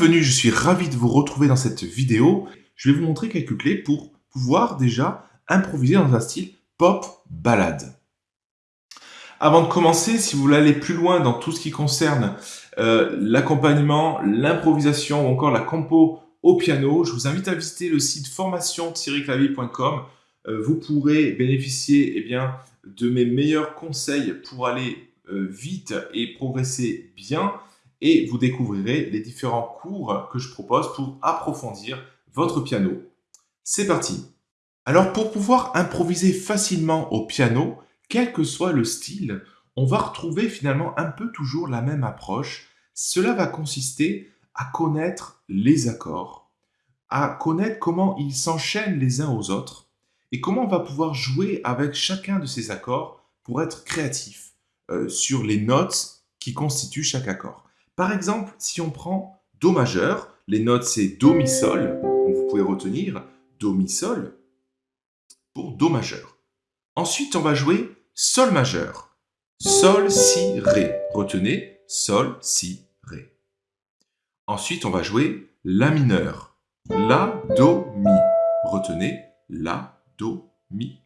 Bienvenue, je suis ravi de vous retrouver dans cette vidéo. Je vais vous montrer quelques clés pour pouvoir déjà improviser dans un style pop balade. Avant de commencer, si vous voulez aller plus loin dans tout ce qui concerne euh, l'accompagnement, l'improvisation ou encore la compo au piano, je vous invite à visiter le site formation-clavier.com. Euh, vous pourrez bénéficier eh bien, de mes meilleurs conseils pour aller euh, vite et progresser bien et vous découvrirez les différents cours que je propose pour approfondir votre piano. C'est parti Alors pour pouvoir improviser facilement au piano, quel que soit le style, on va retrouver finalement un peu toujours la même approche. Cela va consister à connaître les accords, à connaître comment ils s'enchaînent les uns aux autres et comment on va pouvoir jouer avec chacun de ces accords pour être créatif euh, sur les notes qui constituent chaque accord. Par exemple, si on prend Do majeur, les notes c'est Do, Mi, Sol, donc vous pouvez retenir Do, Mi, Sol pour Do majeur. Ensuite, on va jouer Sol majeur, Sol, Si, Ré. Retenez Sol, Si, Ré. Ensuite, on va jouer La mineur, La, Do, Mi. Retenez La, Do, Mi.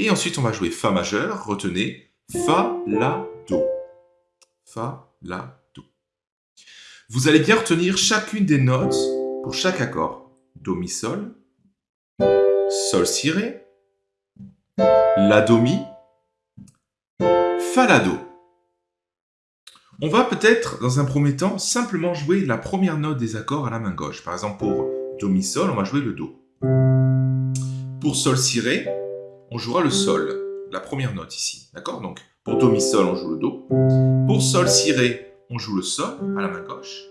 Et ensuite, on va jouer Fa majeur, retenez Fa, La, Do. Fa, La, vous allez bien retenir chacune des notes pour chaque accord. Do, Mi, Sol, Sol, Si, Ré, La, Do, Mi, Fa, La, Do. On va peut-être, dans un premier temps, simplement jouer la première note des accords à la main gauche. Par exemple, pour Do, Mi, Sol, on va jouer le Do. Pour Sol, Si, Ré, on jouera le Sol, la première note ici. D'accord? Donc, pour Do, Mi, Sol, on joue le Do. Pour Sol, Si, Ré, on joue le Sol à la main gauche.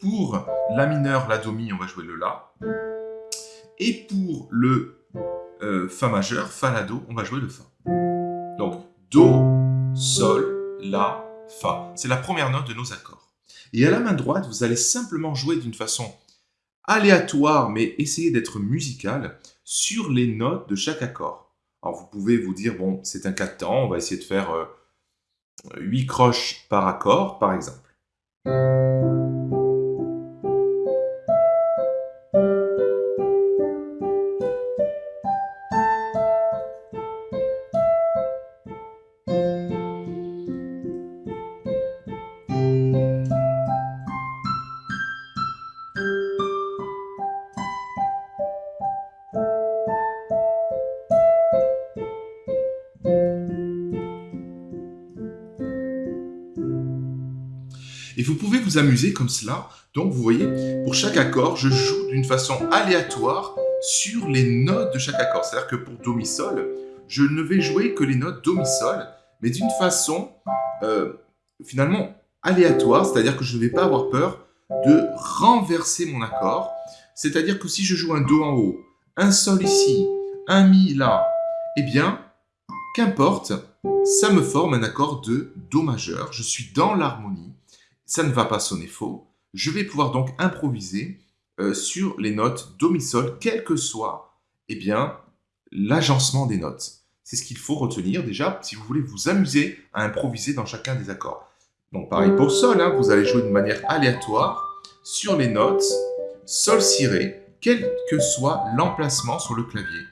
Pour La mineur, La Do Mi, on va jouer le La. Et pour le euh, Fa majeur, Fa La Do, on va jouer le Fa. Donc Do, Sol, La, Fa. C'est la première note de nos accords. Et à la main droite, vous allez simplement jouer d'une façon aléatoire, mais essayer d'être musical sur les notes de chaque accord. Alors vous pouvez vous dire, bon, c'est un cas de temps, on va essayer de faire... Euh, 8 croches par accord, par exemple. Et vous pouvez vous amuser comme cela. Donc vous voyez, pour chaque accord, je joue d'une façon aléatoire sur les notes de chaque accord. C'est-à-dire que pour Do, Mi, Sol, je ne vais jouer que les notes Do, Mi, Sol, mais d'une façon euh, finalement aléatoire, c'est-à-dire que je ne vais pas avoir peur de renverser mon accord. C'est-à-dire que si je joue un Do en haut, un Sol ici, un Mi là, eh bien, qu'importe, ça me forme un accord de Do majeur. Je suis dans l'harmonie ça ne va pas sonner faux. Je vais pouvoir donc improviser euh, sur les notes Do, Mi, Sol, quel que soit eh bien, l'agencement des notes. C'est ce qu'il faut retenir déjà si vous voulez vous amuser à improviser dans chacun des accords. Donc pareil pour Sol, hein, vous allez jouer de manière aléatoire sur les notes Sol, Si, Ré, quel que soit l'emplacement sur le clavier.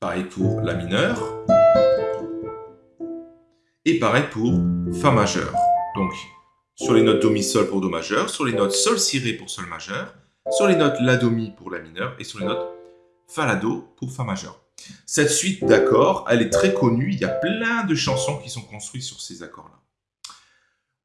Pareil pour La mineur. Et pareil pour Fa majeur. Donc, sur les notes Do, Mi, Sol pour Do majeur, sur les notes Sol, Si, pour Sol majeur, sur les notes La, Do, Mi pour La mineur, et sur les notes Fa, La, Do pour Fa majeur. Cette suite d'accords, elle est très connue, il y a plein de chansons qui sont construites sur ces accords-là.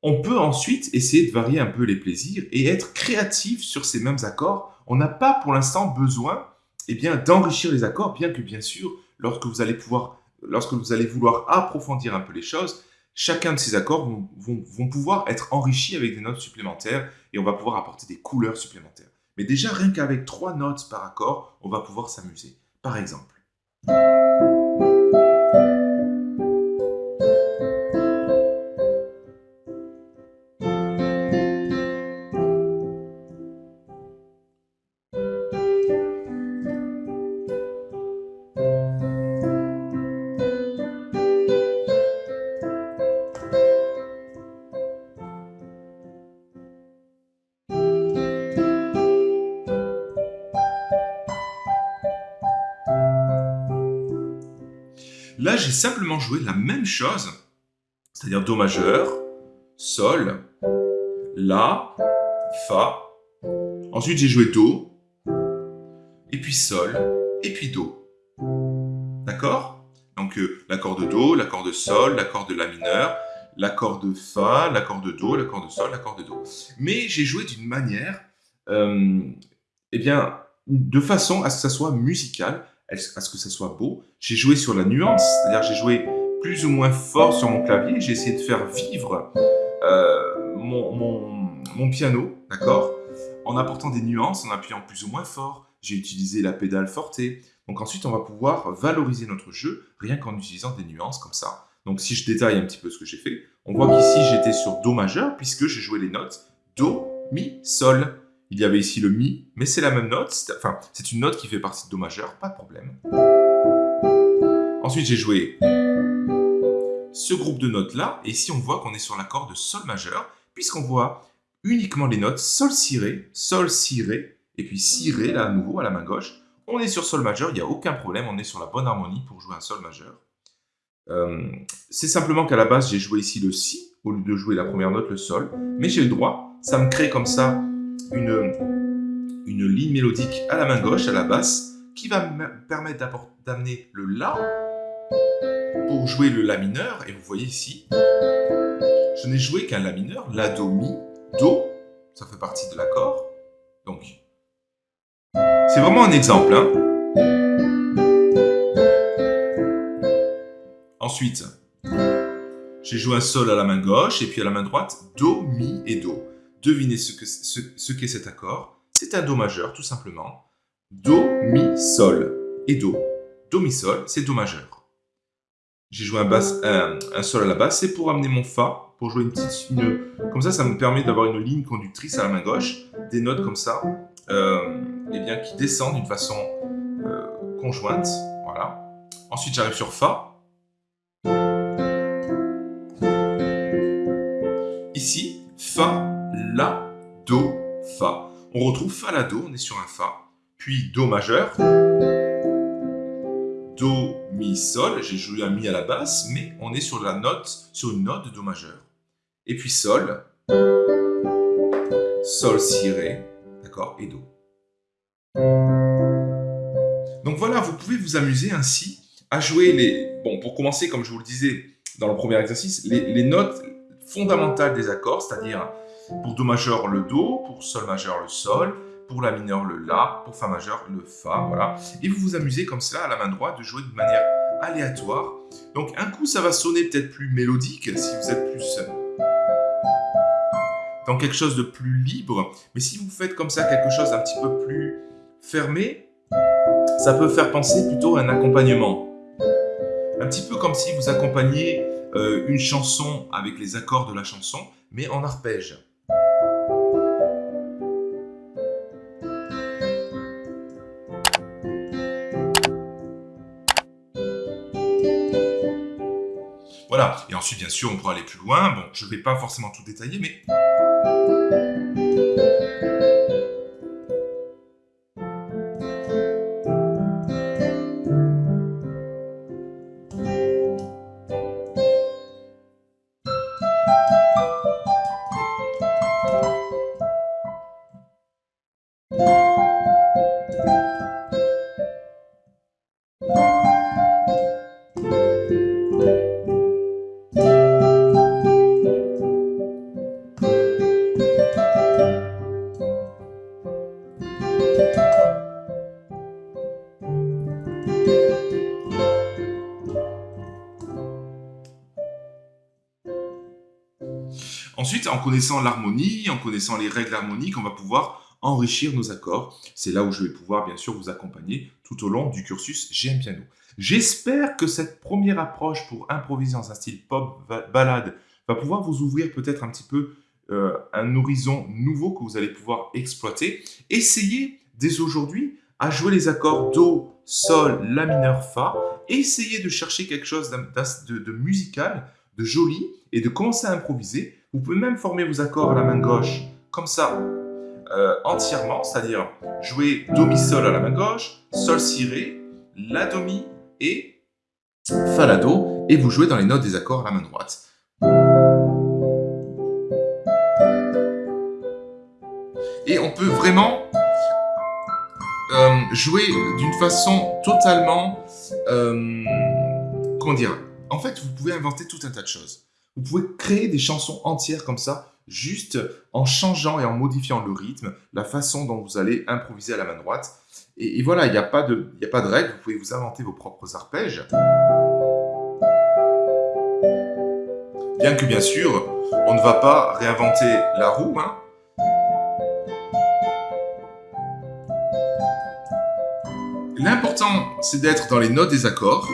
On peut ensuite essayer de varier un peu les plaisirs et être créatif sur ces mêmes accords. On n'a pas pour l'instant besoin eh d'enrichir les accords, bien que bien sûr, lorsque vous allez pouvoir lorsque vous allez vouloir approfondir un peu les choses, chacun de ces accords vont, pouvoir être enrichis avec des notes supplémentaires et on va pouvoir apporter des couleurs supplémentaires. Mais déjà, rien qu'avec trois notes par accord, on va pouvoir s'amuser. Par exemple. Là, j'ai simplement joué la même chose, c'est-à-dire Do majeur, Sol, La, Fa. Ensuite, j'ai joué Do, et puis Sol, et puis Do. D'accord? Donc, euh, l'accord de Do, l'accord de Sol, l'accord de La mineur, l'accord de Fa, l'accord de Do, l'accord de Sol, l'accord de Do. Mais j'ai joué d'une manière, euh, eh bien, de façon à ce que ça soit musical, à ce que ça soit beau? J'ai joué sur la nuance, c'est-à-dire j'ai joué plus ou moins fort sur mon clavier, j'ai essayé de faire vivre euh, mon, mon, piano, d'accord? En apportant des nuances, en appuyant plus ou moins fort. J'ai utilisé la pédale forte. Donc ensuite, on va pouvoir valoriser notre jeu rien qu'en utilisant des nuances comme ça. Donc si je détaille un petit peu ce que j'ai fait, on voit qu'ici j'étais sur Do majeur puisque j'ai joué les notes Do, Mi, Sol. Il y avait ici le Mi, mais c'est la même note, enfin c'est une note qui fait partie de Do majeur, pas de problème. Ensuite j'ai joué ce groupe de notes là, et ici on voit qu'on est sur l'accord de Sol majeur, puisqu'on voit uniquement les notes Sol Si Ré, Sol Si Ré, et puis Si Ré là à nouveau à la main gauche. On est sur Sol majeur, il n'y a aucun problème, on est sur la bonne harmonie pour jouer un Sol majeur. Euh, c'est simplement qu'à la base, j'ai joué ici le Si, au lieu de jouer la première note, le Sol. Mais j'ai le droit, ça me crée comme ça une, ligne mélodique à la main gauche, à la basse, qui va me permettre d'amener le La pour jouer le La mineur. Et vous voyez ici, je n'ai joué qu'un La mineur, La, Do, Mi, Do. Ça fait partie de l'accord. Donc, c'est vraiment un exemple. Hein. Ensuite, j'ai joué un Sol à la main gauche et puis à la main droite, Do, Mi et Do. Devinez ce qu'est ce, qu'est cet accord. C'est un Do majeur, tout simplement. Do, Mi, Sol et Do. Do, Mi, Sol, c'est Do majeur. J'ai joué un, basse, un, Sol à la basse, c'est pour amener mon Fa, pour jouer une petite... Une, comme ça, ça me permet d'avoir une ligne conductrice à la main gauche, des notes comme ça, euh, eh bien, qui descendent d'une façon euh, conjointe. Voilà. Ensuite, j'arrive sur Fa, Ici, Fa, La, Do, Fa. On retrouve Fa, La, Do, on est sur un Fa. Puis Do majeur. Do, Mi, Sol. J'ai joué un Mi à la basse, mais on est sur la note, sur une note de Do majeur. Et puis Sol. Sol, Si, Ré. D'accord Et Do. Donc voilà, vous pouvez vous amuser ainsi à jouer les... Bon, pour commencer, comme je vous le disais dans le premier exercice, les, notes fondamentales des accords, c'est-à-dire pour Do majeur le Do, pour Sol majeur le Sol, pour La mineur le La, pour Fa majeur le Fa, voilà. Et vous vous amusez comme ça à la main droite de jouer de manière aléatoire. Donc un coup ça va sonner peut-être plus mélodique si vous êtes plus dans quelque chose de plus libre, mais si vous faites comme ça quelque chose d'un petit peu plus fermé, ça peut faire penser plutôt à un accompagnement. Un petit peu comme si vous accompagniez euh, une chanson avec les accords de la chanson, mais en arpège. Ensuite bien sûr on pourra aller plus loin, bon je ne vais pas forcément tout détailler, mais... connaissant l'harmonie, en connaissant les règles harmoniques, on va pouvoir enrichir nos accords. C'est là où je vais pouvoir bien sûr vous accompagner tout au long du cursus GM Piano. J'espère que cette première approche pour improviser dans un style pop balade va pouvoir vous ouvrir peut-être un petit peu euh, un horizon nouveau que vous allez pouvoir exploiter. Essayez dès aujourd'hui à jouer les accords Do, Sol, La mineur, Fa. Essayez de chercher quelque chose de musical, de joli, et de commencer à improviser vous pouvez même former vos accords à la main gauche, comme ça, euh, entièrement, c'est-à-dire jouer Do, Mi, Sol à la main gauche, Sol, Si, Ré, La, Do, Mi et Fa, La, Do, et vous jouez dans les notes des accords à la main droite. Et on peut vraiment euh, jouer d'une façon totalement... Euh, comment dire? En fait, vous pouvez inventer tout un tas de choses. Vous pouvez créer des chansons entières comme ça, juste en changeant et en modifiant le rythme, la façon dont vous allez improviser à la main droite. Et, voilà, il n'y a, pas de, a pas de règle, vous pouvez vous inventer vos propres arpèges. Bien que bien sûr, on ne va pas réinventer la roue, hein. L'important, c'est d'être dans les notes des accords,